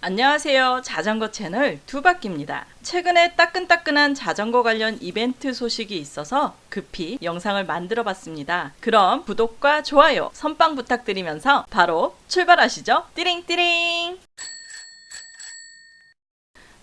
안녕하세요. 자전거 채널 두바퀴입니다. 최근에 따끈따끈한 자전거 관련 이벤트 소식이 있어서 급히 영상을 만들어 봤습니다. 그럼 구독과 좋아요, 선빵 부탁드리면서 바로 출발하시죠. 띠링띠링!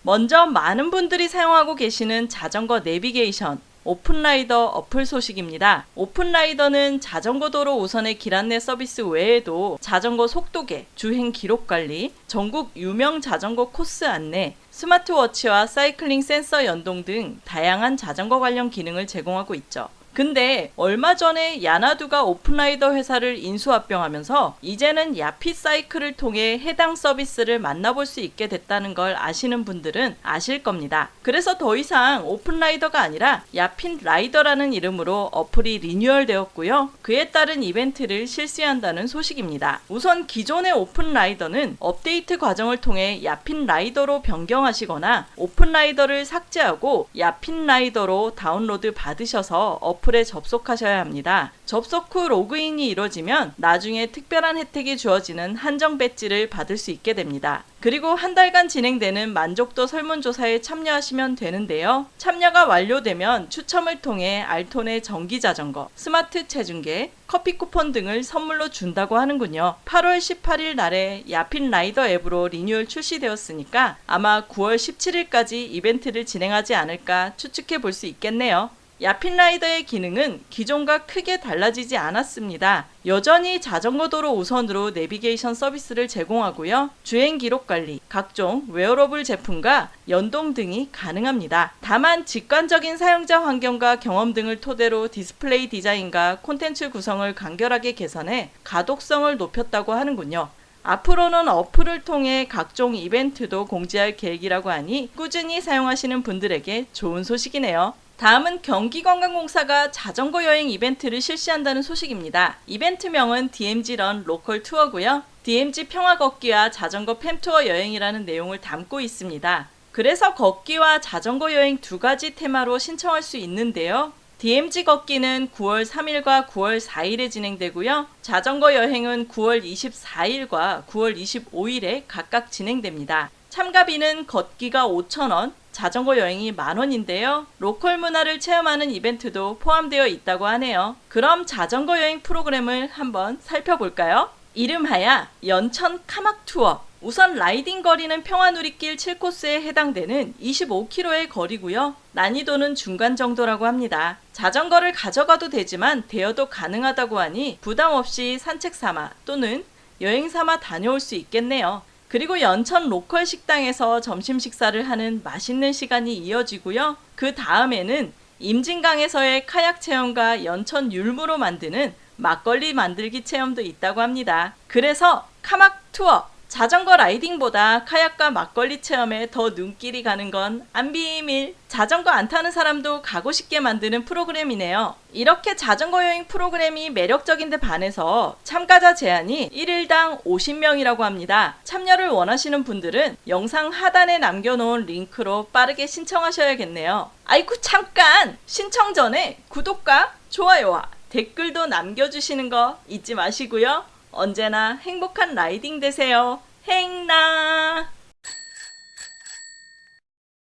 먼저 많은 분들이 사용하고 계시는 자전거 내비게이션 오픈라이더 어플 소식입니다. 오픈라이더는 자전거 도로 우선의 길 안내 서비스 외에도 자전거 속도계, 주행 기록 관리, 전국 유명 자전거 코스 안내, 스마트워치와 사이클링 센서 연동 등 다양한 자전거 관련 기능을 제공하고 있죠. 근데 얼마 전에 야나두가 오픈라이더 회사를 인수합병하면서 이제는 야핏 사이클을 통해 해당 서비스를 만나볼 수 있게 됐다는 걸 아시는 분들은 아실 겁니다. 그래서 더 이상 오픈라이더가 아니라 야핏 라이더라는 이름으로 어플이 리뉴얼 되었고요. 그에 따른 이벤트를 실시한다는 소식입니다. 우선 기존의 오픈라이더는 업데이트 과정을 통해 야핏 라이더로 변경하시거나 오픈라이더를 삭제하고 야핏 라이더로 다운로드 받으셔서 어플 어플에 접속하셔야 합니다. 접속 후 로그인이 이루어지면 나중에 특별한 혜택이 주어지는 한정 배지를 받을 수 있게 됩니다. 그리고 한 달간 진행되는 만족도 설문조사에 참여하시면 되는데요. 참여가 완료되면 추첨을 통해 알톤의 전기 자전거, 스마트 체중계, 커피 쿠폰 등을 선물로 준다고 하는군요. 8월 18일 날에 야핏 라이더 앱으로 리뉴얼 출시되었으니까 아마 9월 17일까지 이벤트를 진행하지 않을까 추측해 볼 수 있겠네요. 야핏라이더의 기능은 기존과 크게 달라지지 않았습니다. 여전히 자전거 도로 우선으로 내비게이션 서비스를 제공하고요. 주행 기록 관리, 각종 웨어러블 제품과 연동 등이 가능합니다. 다만 직관적인 사용자 환경과 경험 등을 토대로 디스플레이 디자인과 콘텐츠 구성을 간결하게 개선해 가독성을 높였다고 하는군요. 앞으로는 어플을 통해 각종 이벤트도 공지할 계획이라고 하니 꾸준히 사용하시는 분들에게 좋은 소식이네요. 다음은 경기관광공사가 자전거 여행 이벤트를 실시한다는 소식입니다. 이벤트명은 DMZ run 로컬 투어고요. DMZ 평화 걷기와 자전거 팸투어 여행이라는 내용을 담고 있습니다. 그래서 걷기와 자전거 여행 두 가지 테마로 신청할 수 있는데요. DMZ 걷기는 9월 3일과 9월 4일에 진행되고요. 자전거 여행은 9월 24일과 9월 25일에 각각 진행됩니다. 참가비는 걷기가 5,000원, 자전거 여행이 만원인데요. 로컬 문화를 체험하는 이벤트도 포함되어 있다고 하네요. 그럼 자전거 여행 프로그램을 한번 살펴볼까요? 이름하야 연천 카막 투어. 우선 라이딩 거리는 평화누리길 7코스에 해당되는 25km의 거리고요. 난이도는 중간 정도라고 합니다. 자전거를 가져가도 되지만 대여도 가능하다고 하니 부담 없이 산책 삼아 또는 여행 삼아 다녀올 수 있겠네요. 그리고 연천 로컬 식당에서 점심 식사를 하는 맛있는 시간이 이어지고요. 그 다음에는 임진강에서의 카약 체험과 연천 율무로 만드는 막걸리 만들기 체험도 있다고 합니다. 그래서 카막 투어 자전거 라이딩보다 카약과 막걸리 체험에 더 눈길이 가는 건 안 비밀. 자전거 안 타는 사람도 가고 싶게 만드는 프로그램이네요. 이렇게 자전거 여행 프로그램이 매력적인데 반해서 참가자 제한이 1일당 50명이라고 합니다. 참여를 원하시는 분들은 영상 하단에 남겨놓은 링크로 빠르게 신청하셔야겠네요. 아이쿠 잠깐! 신청 전에 구독과 좋아요와 댓글도 남겨주시는 거 잊지 마시고요. 언제나 행복한 라이딩 되세요. 행나!